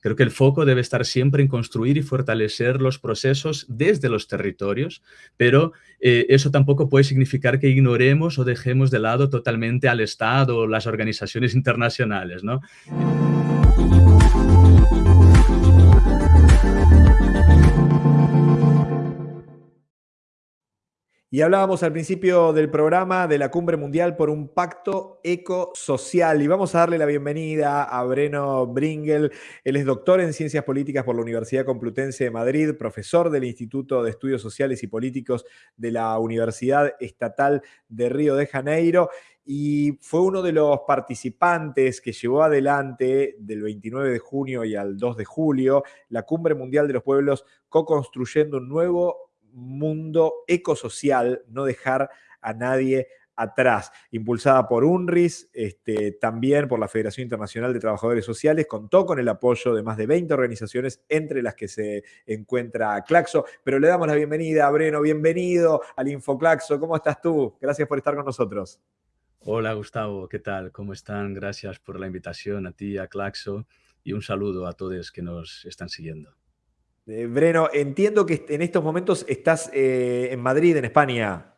Creo que el foco debe estar siempre en construir y fortalecer los procesos desde los territorios, pero eh, eso tampoco puede significar que ignoremos o dejemos de lado totalmente al Estado o las organizaciones internacionales. ¿no? Y hablábamos al principio del programa de la Cumbre Mundial por un pacto ecosocial. Y vamos a darle la bienvenida a Breno Bringel. Él es doctor en Ciencias Políticas por la Universidad Complutense de Madrid, profesor del Instituto de Estudios Sociales y Políticos de la Universidad Estatal de Río de Janeiro. Y fue uno de los participantes que llevó adelante del 29 de junio y al 2 de julio la Cumbre Mundial de los Pueblos, co-construyendo un nuevo mundo ecosocial, no dejar a nadie atrás, impulsada por UNRIS, este, también por la Federación Internacional de Trabajadores Sociales, contó con el apoyo de más de 20 organizaciones, entre las que se encuentra Claxo, pero le damos la bienvenida a Breno, bienvenido al InfoClaxo, ¿cómo estás tú? Gracias por estar con nosotros. Hola Gustavo, ¿qué tal? ¿Cómo están? Gracias por la invitación a ti, a Claxo, y un saludo a todos que nos están siguiendo. Eh, Breno, entiendo que en estos momentos estás eh, en Madrid, en España.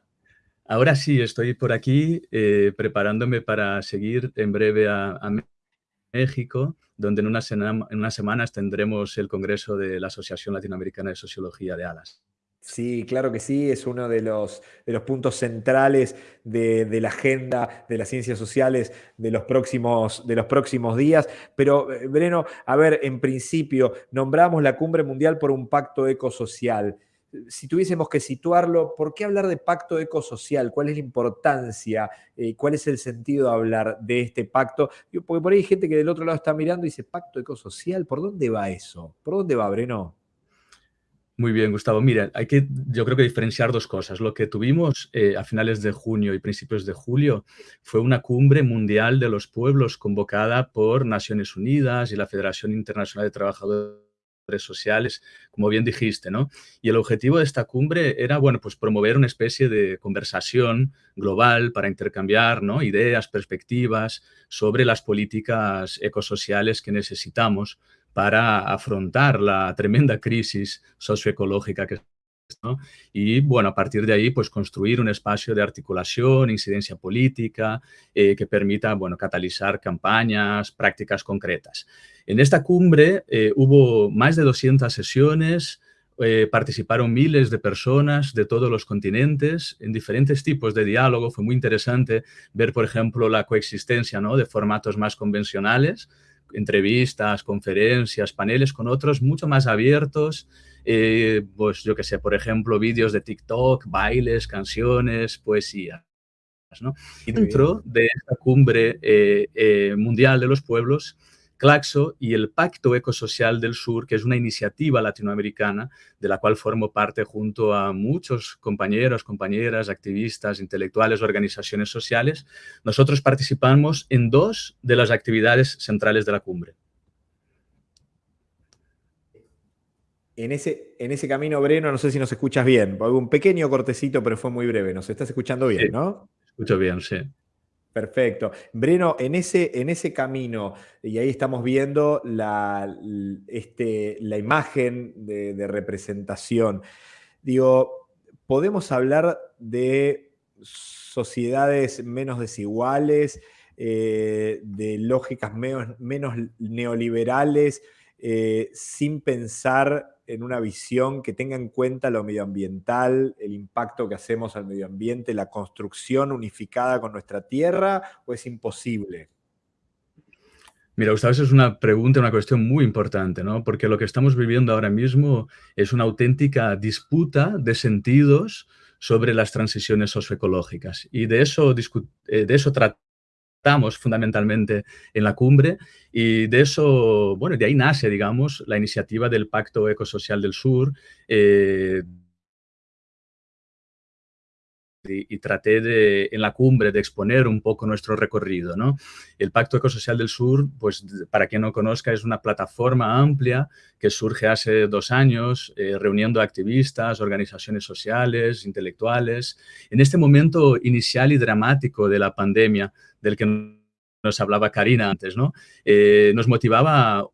Ahora sí, estoy por aquí eh, preparándome para seguir en breve a, México, donde en, en unas semanas tendremos el Congreso de la Asociación Latinoamericana de Sociología de ALAS. Sí, claro que sí, es uno de los, de los puntos centrales de, la agenda de las ciencias sociales de los, próximos, de los próximos días. Pero, eh, Breno, a ver, en principio, nombramos la cumbre mundial por un pacto ecosocial. Si tuviésemos que situarlo, ¿por qué hablar de pacto ecosocial? ¿Cuál es la importancia? Eh, ¿Cuál es el sentido de hablar de este pacto? Porque por ahí hay gente que del otro lado está mirando y dice, pacto ecosocial, ¿por dónde va eso? ¿Por dónde va, Breno? Muy bien, Gustavo. Mira, hay que, yo creo que diferenciar dos cosas. Lo que tuvimos eh, a finales de junio y principios de julio fue una cumbre mundial de los pueblos convocada por Naciones Unidas y la Federación Internacional de Trabajadores sociales, como bien dijiste, ¿no? Y el objetivo de esta cumbre era, bueno, pues promover una especie de conversación global para intercambiar, ¿no? Ideas, perspectivas sobre las políticas ecosociales que necesitamos para afrontar la tremenda crisis socioecológica que ¿no? Y bueno, a partir de ahí, pues construir un espacio de articulación, incidencia política, eh, que permita, bueno, catalizar campañas, prácticas concretas. En esta cumbre eh, hubo más de 200 sesiones, eh, participaron miles de personas de todos los continentes en diferentes tipos de diálogo. Fue muy interesante ver, por ejemplo, la coexistencia ¿no? de formatos más convencionales, entrevistas, conferencias, paneles con otros mucho más abiertos, eh, pues yo que sé, por ejemplo, vídeos de TikTok, bailes, canciones, poesía. ¿no? Y dentro de esta cumbre eh, eh, mundial de los pueblos Claxo y el Pacto Ecosocial del Sur, que es una iniciativa latinoamericana de la cual formo parte junto a muchos compañeros, compañeras, activistas, intelectuales, organizaciones sociales. Nosotros participamos en dos de las actividades centrales de la cumbre. En ese, en ese camino, Breno, no sé si nos escuchas bien. Un pequeño cortecito, pero fue muy breve. Nos estás escuchando bien, ¿no? Escucho bien, sí. Perfecto. Breno, en ese, en ese camino, y ahí estamos viendo la, este, la imagen de, representación, digo, ¿podemos hablar de sociedades menos desiguales, eh, de lógicas menos, menos neoliberales, eh, sin pensar en una visión que tenga en cuenta lo medioambiental, el impacto que hacemos al medio ambiente, la construcción unificada con nuestra tierra, o es imposible? Mira, Gustavo, esa es una pregunta, una cuestión muy importante, ¿no? Porque lo que estamos viviendo ahora mismo es una auténtica disputa de sentidos sobre las transiciones socioecológicas. Y de eso, eh, de eso tratamos estamos fundamentalmente en la cumbre y de eso, bueno, de ahí nace, digamos, la iniciativa del Pacto Ecosocial del Sur, eh, y, traté en la cumbre de exponer un poco nuestro recorrido. ¿no? El Pacto Ecosocial del Sur, pues para quien no conozca, es una plataforma amplia que surge hace dos años, eh, reuniendo activistas, organizaciones sociales, intelectuales. En este momento inicial y dramático de la pandemia, del que nos hablaba Karina antes, ¿no? Eh, nos motivaba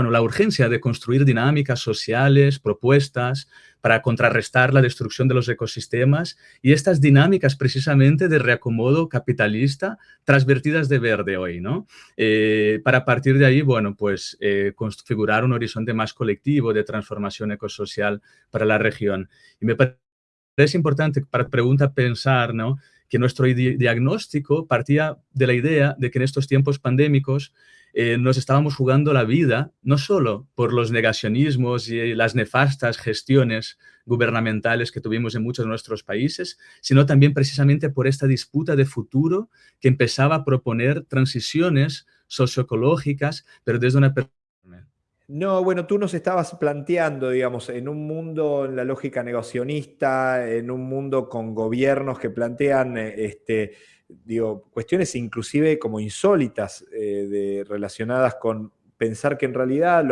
bueno, la urgencia de construir dinámicas sociales, propuestas, para contrarrestar la destrucción de los ecosistemas y estas dinámicas precisamente de reacomodo capitalista transvertidas de verde hoy, ¿no? Eh, para partir de ahí, bueno, pues eh, configurar un horizonte más colectivo de transformación ecosocial para la región. Y me parece importante para pregunta pensar, ¿no? que nuestro diagnóstico partía de la idea de que en estos tiempos pandémicos eh, nos estábamos jugando la vida, no solo por los negacionismos y las nefastas gestiones gubernamentales que tuvimos en muchos de nuestros países, sino también precisamente por esta disputa de futuro que empezaba a proponer transiciones socioecológicas, pero desde una no, bueno, tú nos estabas planteando, digamos, en un mundo en la lógica negacionista, en un mundo con gobiernos que plantean eh, este, digo, cuestiones inclusive como insólitas eh, relacionadas con pensar que en realidad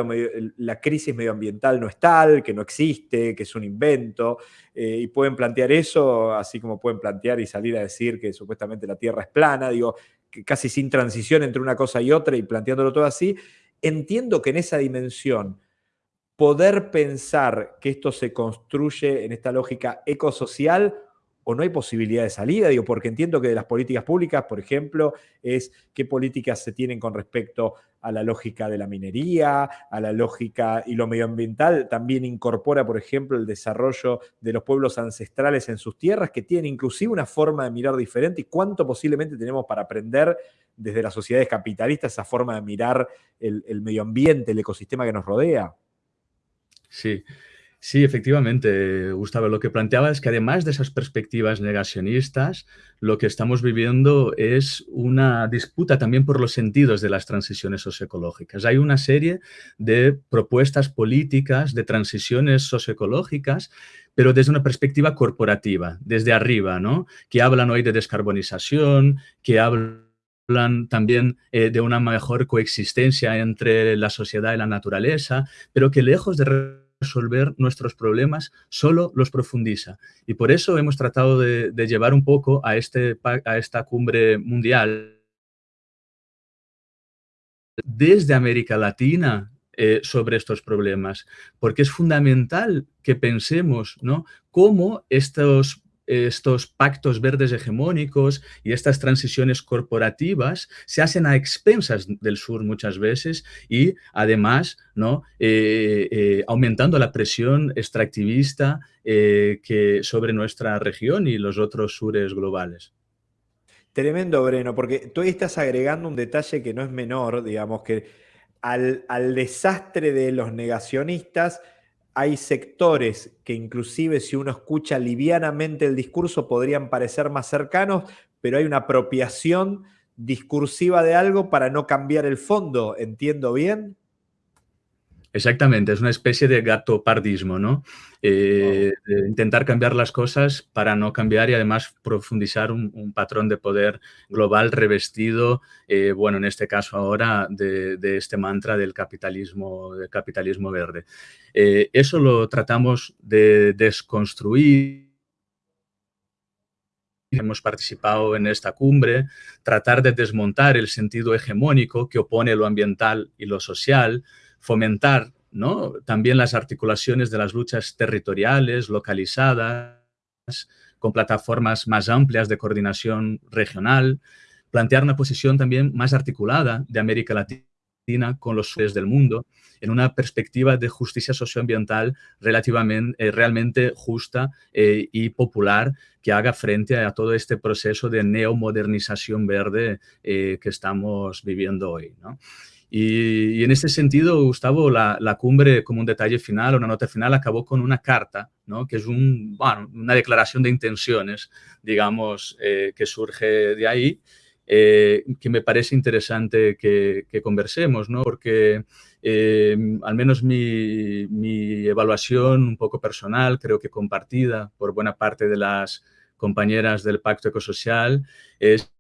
la crisis medioambiental no es tal, que no existe, que es un invento, eh, y pueden plantear eso, así como pueden plantear y salir a decir que supuestamente la Tierra es plana, digo, casi sin transición entre una cosa y otra y planteándolo todo así, entiendo que en esa dimensión poder pensar que esto se construye en esta lógica ecosocial o no hay posibilidad de salida, digo, porque entiendo que de las políticas públicas, por ejemplo, es qué políticas se tienen con respecto a la lógica de la minería, a la lógica y lo medioambiental, también incorpora, por ejemplo, el desarrollo de los pueblos ancestrales en sus tierras, que tienen inclusive una forma de mirar diferente y cuánto posiblemente tenemos para aprender desde las sociedades capitalistas esa forma de mirar el, el medio ambiente, el ecosistema que nos rodea. Sí, Sí, efectivamente, Gustavo. Lo que planteaba es que además de esas perspectivas negacionistas, lo que estamos viviendo es una disputa también por los sentidos de las transiciones socioecológicas. Hay una serie de propuestas políticas de transiciones socioecológicas, pero desde una perspectiva corporativa, desde arriba, ¿no? Que hablan hoy de descarbonización, que hablan también eh, de una mejor coexistencia entre la sociedad y la naturaleza, pero que lejos de resolver nuestros problemas, solo los profundiza. Y por eso hemos tratado de, llevar un poco a, este, a esta cumbre mundial desde América Latina eh, sobre estos problemas, porque es fundamental que pensemos ¿no? cómo estos estos pactos verdes hegemónicos y estas transiciones corporativas se hacen a expensas del sur muchas veces y además ¿no? Eh, eh, aumentando la presión extractivista eh, que sobre nuestra región y los otros sures globales. Tremendo, Breno, porque tú estás agregando un detalle que no es menor, digamos, que al, al desastre de los negacionistas hay sectores que inclusive si uno escucha livianamente el discurso podrían parecer más cercanos, pero hay una apropiación discursiva de algo para no cambiar el fondo, ¿entiendo bien? Exactamente, es una especie de gato pardismo, ¿no? Eh, intentar cambiar las cosas para no cambiar y además profundizar un, patrón de poder global revestido, eh, bueno, en este caso ahora de, este mantra del capitalismo, del capitalismo verde. Eh, eso lo tratamos de desconstruir hemos participado en esta cumbre, tratar de desmontar el sentido hegemónico que opone lo ambiental y lo social, fomentar ¿no? también las articulaciones de las luchas territoriales, localizadas, con plataformas más amplias de coordinación regional, plantear una posición también más articulada de América Latina con los sures del mundo, en una perspectiva de justicia socioambiental relativamente, eh, realmente justa eh, y popular que haga frente a todo este proceso de neomodernización verde eh, que estamos viviendo hoy. Y, en ese sentido, Gustavo, la, cumbre, como un detalle final, una nota final, acabó con una carta, ¿no? que es un, bueno, una declaración de intenciones, digamos, eh, que surge de ahí, eh, que me parece interesante que, conversemos, ¿no? porque eh, al menos mi, mi evaluación un poco personal, creo que compartida por buena parte de las compañeras del Pacto Ecosocial, es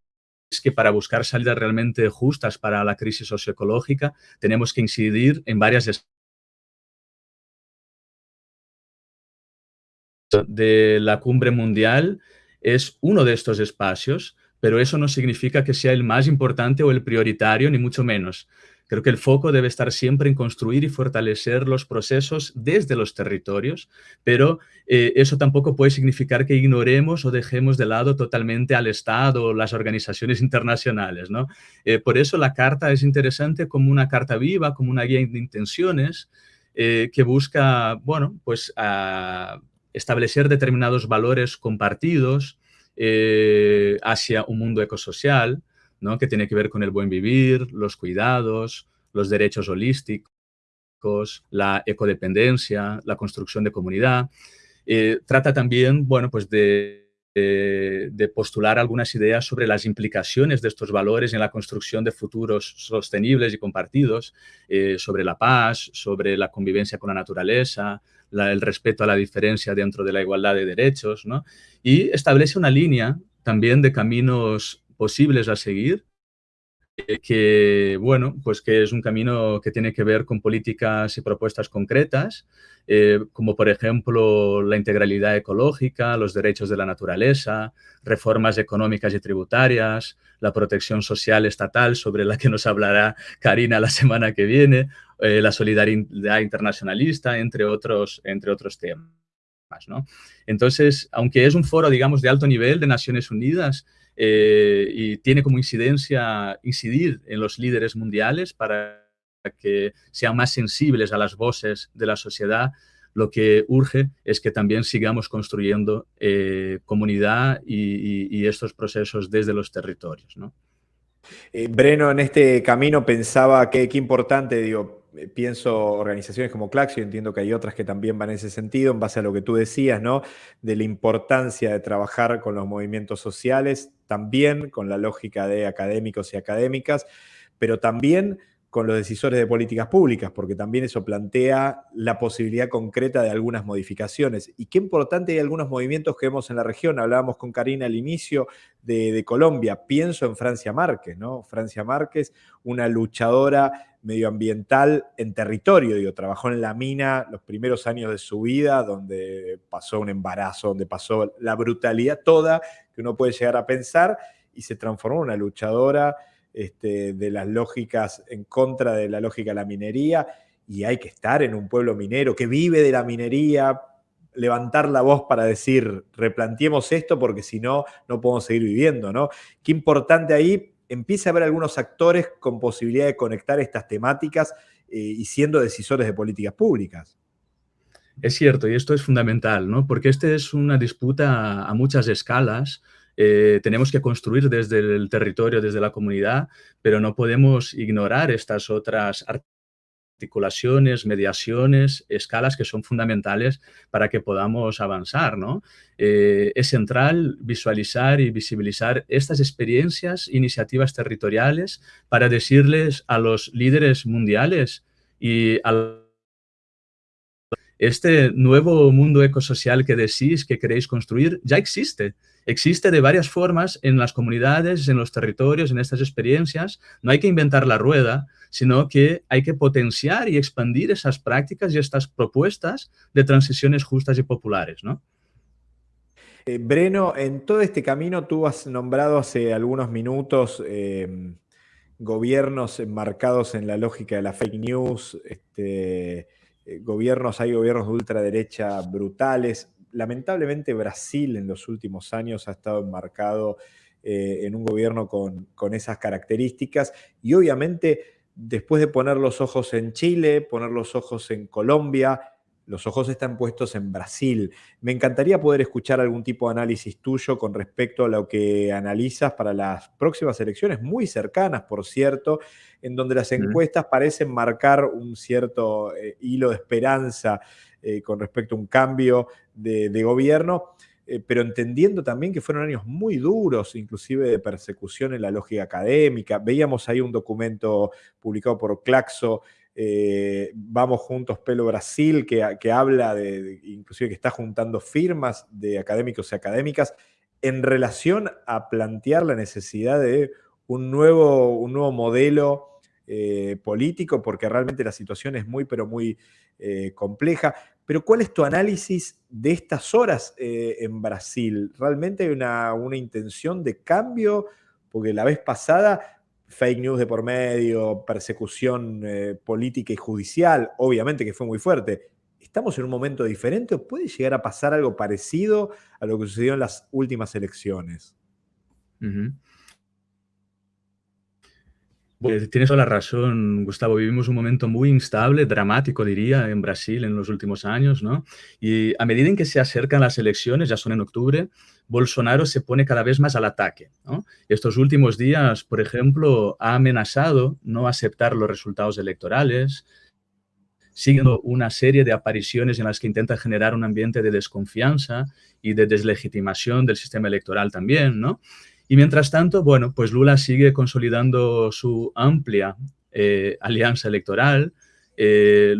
que para buscar salidas realmente justas para la crisis socioecológica tenemos que incidir en varias de la cumbre mundial es uno de estos espacios, pero eso no significa que sea el más importante o el prioritario, ni mucho menos. Creo que el foco debe estar siempre en construir y fortalecer los procesos desde los territorios, pero eh, eso tampoco puede significar que ignoremos o dejemos de lado totalmente al Estado o las organizaciones internacionales. ¿no? Eh, por eso la carta es interesante como una carta viva, como una guía de intenciones eh, que busca, bueno, pues establecer determinados valores compartidos hacia un mundo ecosocial, que tiene que ver con el buen vivir, los cuidados, los derechos holísticos, la ecodependencia, la construcción de comunidad. Eh, trata también, bueno, pues de, postular algunas ideas sobre las implicaciones de estos valores en la construcción de futuros sostenibles y compartidos, eh, sobre la paz, sobre la convivencia con la naturaleza, el respeto a la diferencia dentro de la igualdad de derechos, ¿no? Y establece una línea también de caminos posibles a seguir, eh, que, bueno, pues que es un camino que tiene que ver con políticas y propuestas concretas, eh, como por ejemplo la integralidad ecológica, los derechos de la naturaleza, reformas económicas y tributarias, la protección social estatal, sobre la que nos hablará Karina la semana que viene, eh, la solidaridad internacionalista, entre otros, entre otros temas. ¿no? Entonces, aunque es un foro, digamos, de alto nivel de Naciones Unidas, eh, y tiene como incidencia incidir en los líderes mundiales para que sean más sensibles a las voces de la sociedad, lo que urge es que también sigamos construyendo eh, comunidad y, estos procesos desde los territorios. ¿no? Eh, Breno, en este camino pensaba que qué importante, digo, pienso organizaciones como Claxio, entiendo que hay otras que también van en ese sentido, en base a lo que tú decías, ¿no? De la importancia de trabajar con los movimientos sociales, también con la lógica de académicos y académicas, pero también con los decisores de políticas públicas, porque también eso plantea la posibilidad concreta de algunas modificaciones. Y qué importante hay algunos movimientos que vemos en la región. Hablábamos con Karina al inicio de, Colombia. Pienso en Francia Márquez, ¿no? Francia Márquez, una luchadora medioambiental en territorio, digo, trabajó en la mina los primeros años de su vida, donde pasó un embarazo, donde pasó la brutalidad toda que uno puede llegar a pensar, y se transformó en una luchadora este, de las lógicas en contra de la lógica de la minería, y hay que estar en un pueblo minero que vive de la minería, levantar la voz para decir, replanteemos esto porque si no, no podemos seguir viviendo, ¿no? Qué importante ahí empieza a haber algunos actores con posibilidad de conectar estas temáticas eh, y siendo decisores de políticas públicas. Es cierto, y esto es fundamental, ¿no? Porque esta es una disputa a muchas escalas. Eh, tenemos que construir desde el territorio, desde la comunidad, pero no podemos ignorar estas otras articulaciones, mediaciones, escalas que son fundamentales para que podamos avanzar. ¿no? Eh, es central visualizar y visibilizar estas experiencias, iniciativas territoriales para decirles a los líderes mundiales y a este nuevo mundo ecosocial que decís que queréis construir ya existe. Existe de varias formas en las comunidades, en los territorios, en estas experiencias. No hay que inventar la rueda, sino que hay que potenciar y expandir esas prácticas y estas propuestas de transiciones justas y populares. ¿no? Eh, Breno, en todo este camino tú has nombrado hace algunos minutos em, gobiernos enmarcados en la lógica de la fake news, este, eh, gobiernos, hay gobiernos de ultraderecha brutales. Lamentablemente Brasil en los últimos años ha estado enmarcado eh, en un gobierno con, con, esas características y obviamente después de poner los ojos en Chile, poner los ojos en Colombia, los ojos están puestos en Brasil. Me encantaría poder escuchar algún tipo de análisis tuyo con respecto a lo que analizas para las próximas elecciones, muy cercanas, por cierto, en donde las encuestas parecen marcar un cierto eh, hilo de esperanza eh, con respecto a un cambio de, gobierno. Eh, pero entendiendo también que fueron años muy duros, inclusive de persecución en la lógica académica. Veíamos ahí un documento publicado por Claxo eh, Vamos Juntos Pelo Brasil, que, habla de, inclusive que está juntando firmas de académicos y académicas en relación a plantear la necesidad de un nuevo, un nuevo modelo eh, político, porque realmente la situación es muy, pero muy eh, compleja. Pero ¿cuál es tu análisis de estas horas en Brasil? ¿Realmente hay una, una intención de cambio? Porque la vez pasada fake news de por medio, persecución eh, política y judicial, obviamente que fue muy fuerte. ¿Estamos en un momento diferente o puede llegar a pasar algo parecido a lo que sucedió en las últimas elecciones? Pues tienes toda la razón, Gustavo. Vivimos un momento muy instable, dramático, diría, en Brasil en los últimos años, ¿no? Y a medida en que se acercan las elecciones, ya son en octubre, Bolsonaro se pone cada vez más al ataque, ¿no? Estos últimos días, por ejemplo, ha amenazado no aceptar los resultados electorales, siguiendo una serie de apariciones en las que intenta generar un ambiente de desconfianza y de deslegitimación del sistema electoral también, ¿no? Y mientras tanto, bueno, pues Lula sigue consolidando su amplia eh, alianza electoral, eh,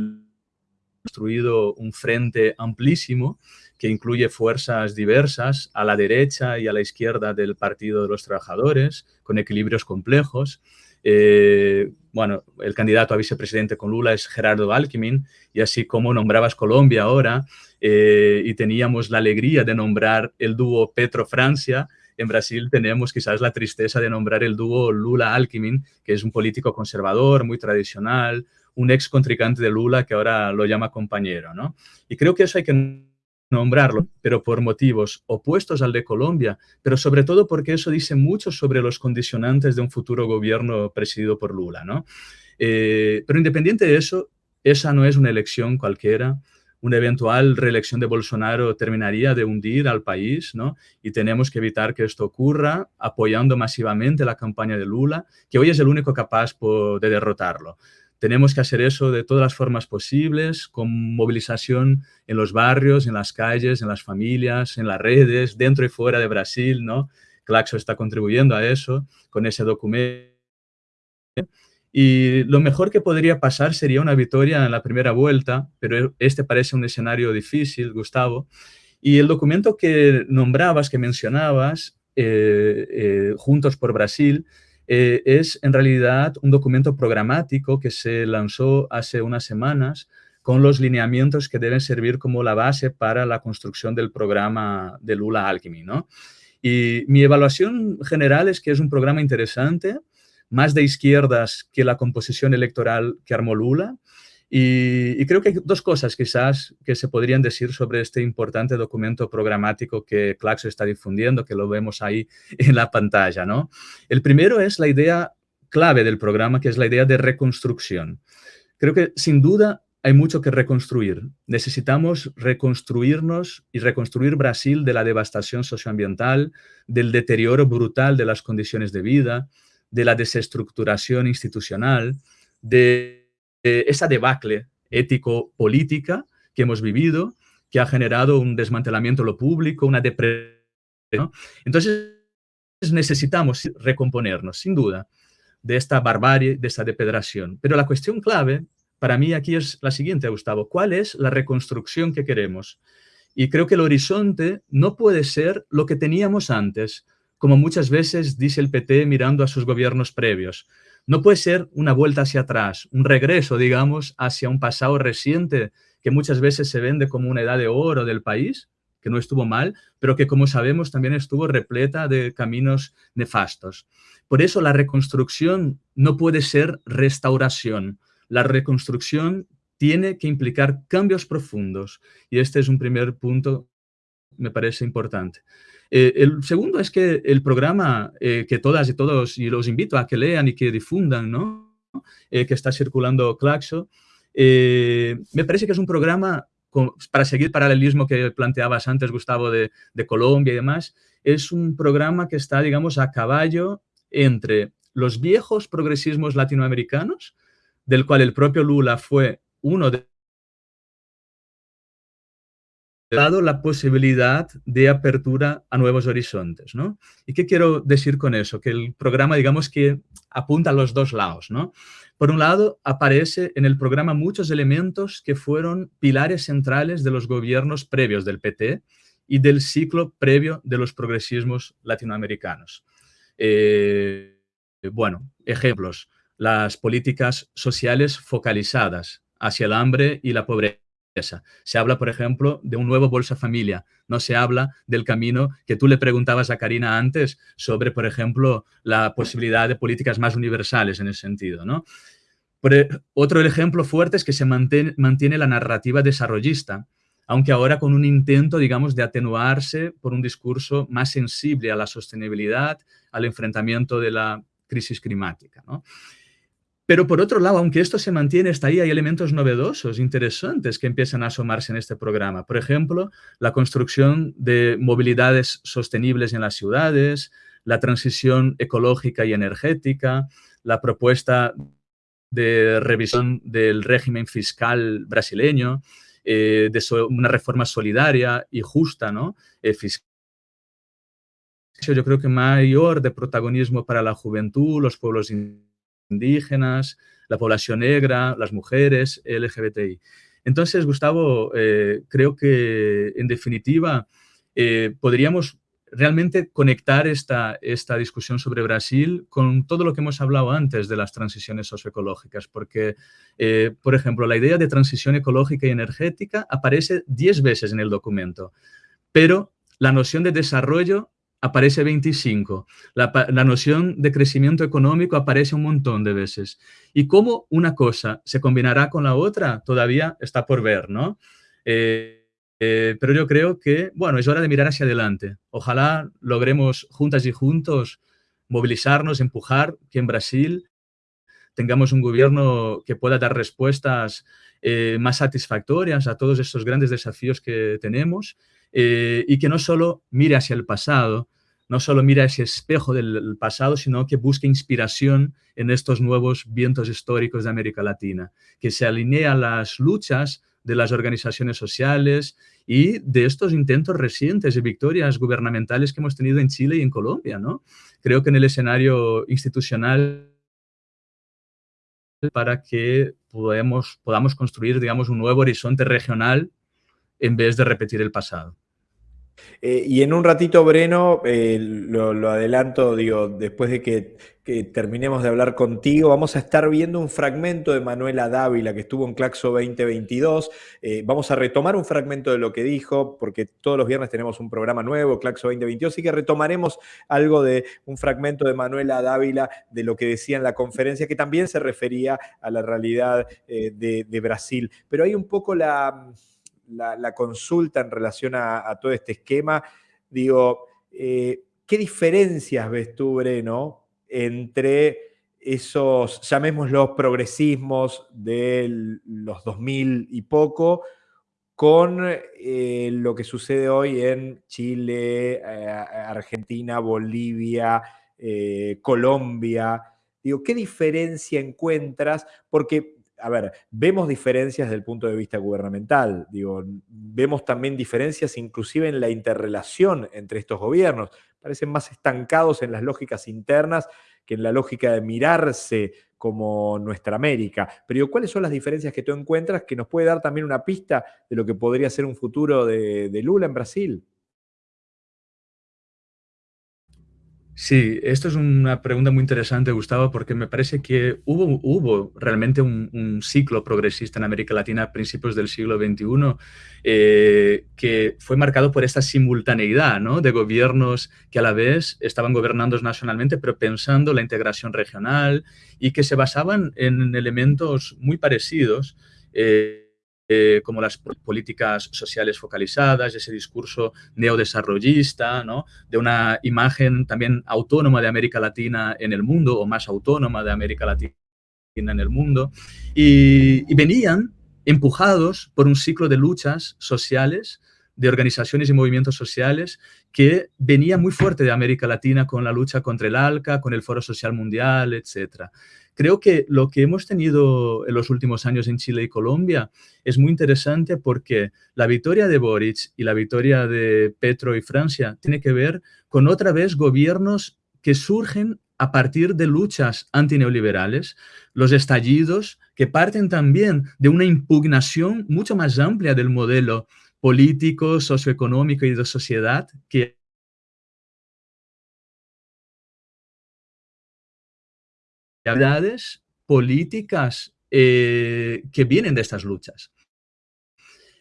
construido un frente amplísimo que incluye fuerzas diversas a la derecha y a la izquierda del Partido de los Trabajadores, con equilibrios complejos. Eh, bueno, el candidato a vicepresidente con Lula es Gerardo Alckmin, y así como nombrabas Colombia ahora, eh, y teníamos la alegría de nombrar el dúo Petro-Francia, en Brasil tenemos quizás la tristeza de nombrar el dúo Lula-Alckmin, que es un político conservador, muy tradicional, un ex contrincante de Lula que ahora lo llama compañero, ¿no? Y creo que eso hay que nombrarlo, pero por motivos opuestos al de Colombia, pero sobre todo porque eso dice mucho sobre los condicionantes de un futuro gobierno presidido por Lula, ¿no? Eh, pero independiente de eso, esa no es una elección cualquiera, una eventual reelección de Bolsonaro terminaría de hundir al país, ¿no? Y tenemos que evitar que esto ocurra apoyando masivamente la campaña de Lula, que hoy es el único capaz de derrotarlo. Tenemos que hacer eso de todas las formas posibles, con movilización en los barrios, en las calles, en las familias, en las redes, dentro y fuera de Brasil, ¿no? Claxo está contribuyendo a eso con ese documento. Y lo mejor que podría pasar sería una victoria en la primera vuelta, pero este parece un escenario difícil, Gustavo. Y el documento que nombrabas, que mencionabas, eh, eh, Juntos por Brasil, eh, es en realidad un documento programático que se lanzó hace unas semanas con los lineamientos que deben servir como la base para la construcción del programa de Lula Alchemy. ¿no? Y mi evaluación general es que es un programa interesante, más de izquierdas que la composición electoral que armó Lula, y, creo que hay dos cosas quizás que se podrían decir sobre este importante documento programático que Claxo está difundiendo, que lo vemos ahí en la pantalla. ¿no? El primero es la idea clave del programa, que es la idea de reconstrucción. Creo que sin duda hay mucho que reconstruir. Necesitamos reconstruirnos y reconstruir Brasil de la devastación socioambiental, del deterioro brutal de las condiciones de vida, de la desestructuración institucional, de esa debacle ético-política que hemos vivido, que ha generado un desmantelamiento de lo público, una depresión. Entonces, necesitamos recomponernos, sin duda, de esta barbarie, de esta depedración. Pero la cuestión clave para mí aquí es la siguiente, Gustavo. ¿Cuál es la reconstrucción que queremos? Y creo que el horizonte no puede ser lo que teníamos antes, como muchas veces dice el PT mirando a sus gobiernos previos. No puede ser una vuelta hacia atrás, un regreso, digamos, hacia un pasado reciente que muchas veces se vende como una edad de oro del país, que no estuvo mal, pero que como sabemos también estuvo repleta de caminos nefastos. Por eso la reconstrucción no puede ser restauración. La reconstrucción tiene que implicar cambios profundos y este es un primer punto, me parece importante. Eh, el segundo es que el programa eh, que todas y todos, y los invito a que lean y que difundan, ¿no? Eh, que está circulando Claxo, me parece que es un programa, para seguir paralelismo que planteabas antes, Gustavo, de, de Colombia y demás, es un programa que está, digamos, a caballo entre los viejos progresismos latinoamericanos, del cual el propio Lula fue uno de dado la posibilidad de apertura a nuevos horizontes, ¿no? ¿Y qué quiero decir con eso? Que el programa, digamos que apunta a los dos lados, ¿no? Por un lado, aparece en el programa muchos elementos que fueron pilares centrales de los gobiernos previos del PT y del ciclo previo de los progresismos latinoamericanos. Eh, bueno, ejemplos, las políticas sociales focalizadas hacia el hambre y la pobreza Se habla, por ejemplo, de un nuevo Bolsa Familia. No se habla del camino que tú le preguntabas a Karina antes sobre, por ejemplo, la posibilidad de políticas más universales en ese sentido. ¿no? E, otro ejemplo fuerte es que se mantiene, mantiene la narrativa desarrollista, aunque ahora con un intento, digamos, de atenuarse por un discurso más sensible a la sostenibilidad, al enfrentamiento de la crisis climática. Pero por otro lado, aunque esto se mantiene hasta ahí, hay elementos novedosos, interesantes que empiezan a asomarse en este programa. Por ejemplo, la construcción de movilidades sostenibles en las ciudades, la transición ecológica y energética, la propuesta de revisión del régimen fiscal brasileño, eh, de una reforma solidaria y justa, ¿no? Eh, yo creo que mayor de protagonismo para la juventud, los pueblos indígenas, indígenas, la población negra, las mujeres, LGBTI. Entonces, Gustavo, eh, creo que en definitiva eh, podríamos realmente conectar esta, esta discusión sobre Brasil con todo lo que hemos hablado antes de las transiciones socioecológicas, porque, eh, por ejemplo, la idea de transición ecológica y energética aparece 10 veces en el documento, pero la noción de desarrollo aparece 25. La, noción de crecimiento económico aparece un montón de veces. Y cómo una cosa se combinará con la otra todavía está por ver, ¿no? Eh, eh, pero yo creo que, bueno, es hora de mirar hacia adelante. Ojalá logremos juntas y juntos movilizarnos, empujar que en Brasil tengamos un gobierno que pueda dar respuestas eh, más satisfactorias a todos estos grandes desafíos que tenemos eh, y que no solo mire hacia el pasado, no solo mire ese espejo del pasado, sino que busque inspiración en estos nuevos vientos históricos de América Latina, que se alinee a las luchas de las organizaciones sociales y de estos intentos recientes de victorias gubernamentales que hemos tenido en Chile y en Colombia. ¿no? Creo que en el escenario institucional para que podamos, podamos construir, digamos, un nuevo horizonte regional en vez de repetir el pasado. Eh, y en un ratito, Breno, eh, lo, adelanto, digo, después de que, terminemos de hablar contigo, vamos a estar viendo un fragmento de Manuela Dávila que estuvo en Claxo 2022. Eh, vamos a retomar un fragmento de lo que dijo, porque todos los viernes tenemos un programa nuevo, Claxo 2022, así que retomaremos algo de un fragmento de Manuela Dávila de lo que decía en la conferencia, que también se refería a la realidad de Brasil. Pero hay un poco la la, consulta en relación a, todo este esquema, digo, eh, ¿qué diferencias ves tú, Breno, entre esos, llamémoslos progresismos de los 2000 y poco, con eh, lo que sucede hoy en Chile, eh, Argentina, Bolivia, Colombia. Digo, ¿qué diferencia encuentras? Porque a ver, vemos diferencias desde el punto de vista gubernamental, digo, vemos también diferencias inclusive en la interrelación entre estos gobiernos. Parecen más estancados en las lógicas internas que en la lógica de mirarse como nuestra América. Pero ¿cuáles son las diferencias que tú encuentras que nos puede dar también una pista de lo que podría ser un futuro de, de Lula en Brasil? Sí, esto es una pregunta muy interesante, Gustavo, porque me parece que hubo, realmente un, ciclo progresista en América Latina a principios del siglo XXI eh, que fue marcado por esta simultaneidad ¿no? de gobiernos que a la vez estaban gobernando nacionalmente, pero pensando la integración regional y que se basaban en elementos muy parecidos. Eh, eh, como las políticas sociales focalizadas, ese discurso neodesarrollista, ¿no? de una imagen también autónoma de América Latina en el mundo, o más autónoma de América Latina en el mundo, y, venían empujados por un ciclo de luchas sociales, de organizaciones y movimientos sociales que venía muy fuerte de América Latina con la lucha contra el ALCA, con el Foro Social Mundial, etcétera. Creo que lo que hemos tenido en los últimos años en Chile y Colombia es muy interesante porque la victoria de Boric y la victoria de Petro y Francia tiene que ver con otra vez gobiernos que surgen a partir de luchas antineoliberales, los estallidos que parten también de una impugnación mucho más amplia del modelo político, socioeconómico y de sociedad que políticas eh, que vienen de estas luchas.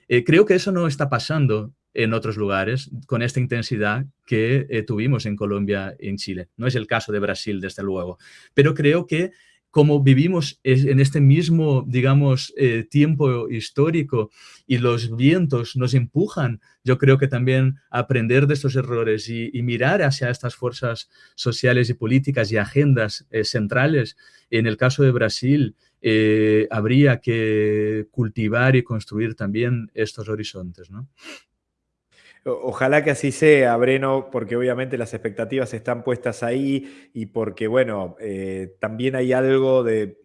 Eh, creo que eso no está pasando en otros lugares con esta intensidad que eh, tuvimos en Colombia en Chile. No es el caso de Brasil, desde luego, pero creo que como vivimos en este mismo, digamos, eh, tiempo histórico y los vientos nos empujan, yo creo que también aprender de estos errores y, mirar hacia estas fuerzas sociales y políticas y agendas eh, centrales. En el caso de Brasil, eh, habría que cultivar y construir también estos horizontes, ¿no? Ojalá que así sea, Breno, porque obviamente las expectativas están puestas ahí y porque, bueno, eh, también hay algo de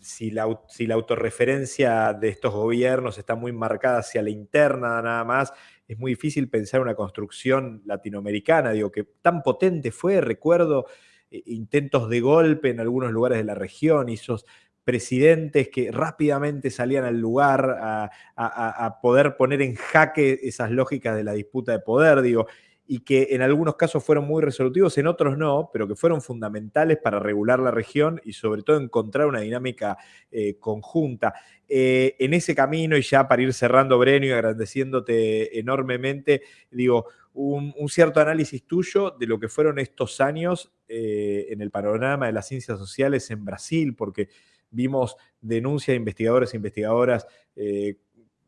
si la, si la, autorreferencia de estos gobiernos está muy marcada hacia la interna nada más, es muy difícil pensar una construcción latinoamericana, digo, que tan potente fue, recuerdo eh, intentos de golpe en algunos lugares de la región, esos presidentes que rápidamente salían al lugar a, poder poner en jaque esas lógicas de la disputa de poder, digo, y que en algunos casos fueron muy resolutivos, en otros no, pero que fueron fundamentales para regular la región y sobre todo encontrar una dinámica eh, conjunta. Eh, en ese camino, y ya para ir cerrando, Breno, y agradeciéndote enormemente, digo, un, cierto análisis tuyo de lo que fueron estos años eh, en el panorama de las ciencias sociales en Brasil, porque vimos denuncias de investigadores e investigadoras eh,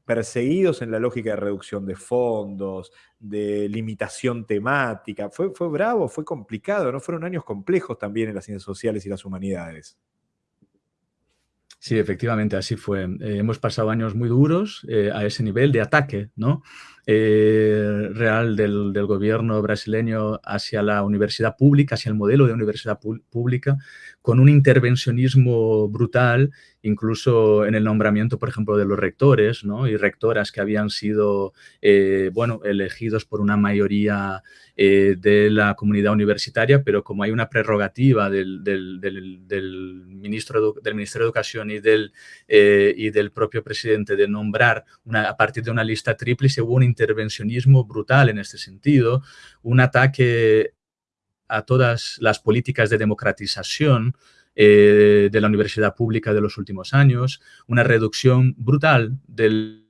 perseguidos en la lógica de reducción de fondos, de limitación temática. Fue, fue bravo, fue complicado, ¿no? Fueron años complejos también en las ciencias sociales y las humanidades. Sí, efectivamente, así fue. Eh, hemos pasado años muy duros eh, a ese nivel de ataque ¿no? Real del, gobierno brasileño hacia la universidad pública, hacia el modelo de universidad pública, con un intervencionismo brutal, incluso en el nombramiento, por ejemplo, de los rectores ¿no? y rectoras que habían sido eh, bueno, elegidos por una mayoría eh, de la comunidad universitaria, pero como hay una prerrogativa del, ministro del Ministerio de Educación y del, eh, propio presidente de nombrar a partir de una lista hubo un intervencionismo brutal en este sentido, un ataque a todas las políticas de democratización eh, de la universidad pública de los últimos años, una reducción brutal del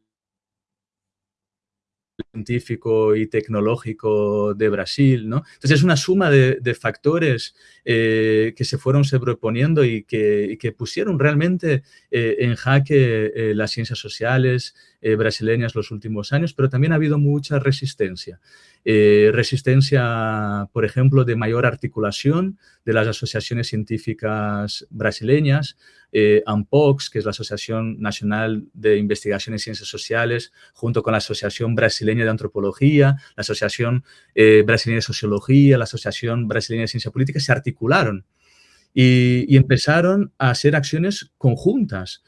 científico y tecnológico de Brasil, ¿no? Entonces es una suma de, factores eh, que se fueron sobreponiendo y que, pusieron realmente eh, en jaque las ciencias sociales brasileñas los últimos años, pero también ha habido mucha resistencia. Eh, resistencia, por ejemplo, de mayor articulación de las asociaciones científicas brasileñas, eh, ANPOX, que es la Asociación Nacional de Investigación en Ciencias Sociales, junto con la Asociación Brasileña de Antropología, la Asociación eh, Brasileña de Sociología, la Asociación Brasileña de Ciencia Política, se articularon y, empezaron a hacer acciones conjuntas.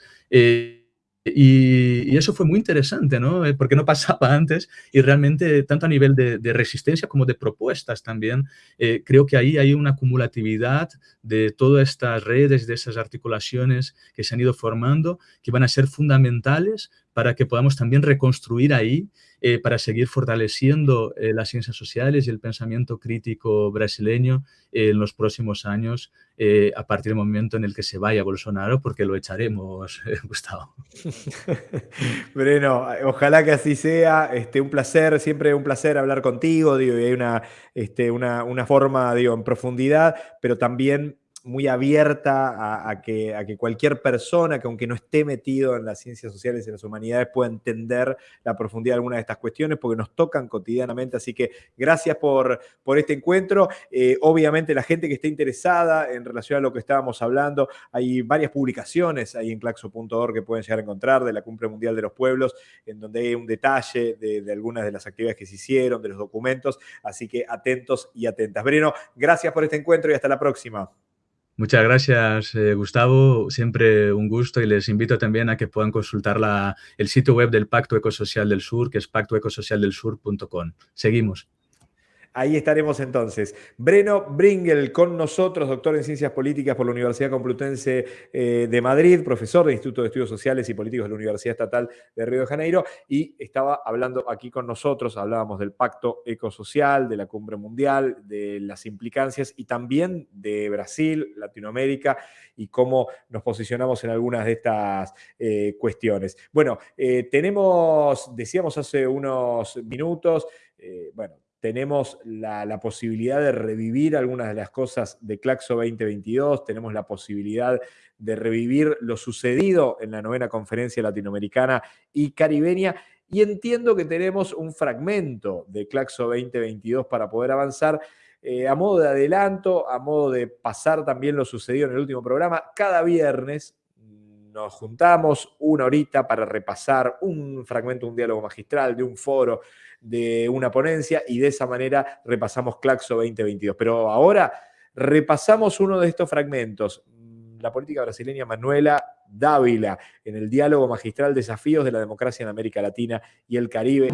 Y, eso fue muy interesante, ¿no? Eh, porque no pasaba antes y realmente tanto a nivel de, resistencia como de propuestas también, eh, creo que ahí hay una acumulatividad de todas estas redes, de esas articulaciones que se han ido formando, que van a ser fundamentales para que podamos también reconstruir ahí, eh, para seguir fortaleciendo eh, las ciencias sociales y el pensamiento crítico brasileño en los próximos años, eh, a partir del momento en el que se vaya Bolsonaro, porque lo echaremos, Gustavo. Breno, ojalá que así sea. Este, un placer, siempre un placer hablar contigo, digo, y hay una, este, una, una forma, digo, en profundidad, pero también muy abierta a, que, cualquier persona que aunque no esté metido en las ciencias sociales y las humanidades pueda entender la profundidad de algunas de estas cuestiones porque nos tocan cotidianamente. Así que gracias por, este encuentro. Eh, obviamente la gente que esté interesada en relación a lo que estábamos hablando, hay varias publicaciones ahí en claxo.org que pueden llegar a encontrar de la Cumbre Mundial de los Pueblos, en donde hay un detalle de, de algunas de las actividades que se hicieron, de los documentos. Así que atentos y atentas. Breno, gracias por este encuentro y hasta la próxima. Muchas gracias, eh, Gustavo. Siempre un gusto y les invito también a que puedan consultar la, el sitio web del Pacto Ecosocial del Sur, que es pactoecosocialdelsur.com. Seguimos. Ahí estaremos entonces. Breno Bringel con nosotros, doctor en Ciencias Políticas por la Universidad Complutense eh, de Madrid, profesor del Instituto de Estudios Sociales y Políticos de la Universidad Estatal de Río de Janeiro, y estaba hablando aquí con nosotros, hablábamos del pacto ecosocial, de la cumbre mundial, de las implicancias y también de Brasil, Latinoamérica y cómo nos posicionamos en algunas de estas eh, cuestiones. Bueno, eh, tenemos, decíamos hace unos minutos, bueno, tenemos la, posibilidad de revivir algunas de las cosas de Claxo 2022, tenemos la posibilidad de revivir lo sucedido en la novena conferencia latinoamericana y caribeña, y entiendo que tenemos un fragmento de Claxo 2022 para poder avanzar. Eh, a modo de adelanto, a modo de pasar también lo sucedido en el último programa, cada viernes nos juntamos una horita para repasar un fragmento, un diálogo magistral, de un foro, de una ponencia y de esa manera repasamos Claxo 2022. Pero ahora repasamos uno de estos fragmentos. La política brasileña Manuela Dávila en el diálogo magistral Desafíos de la democracia en América Latina y el Caribe.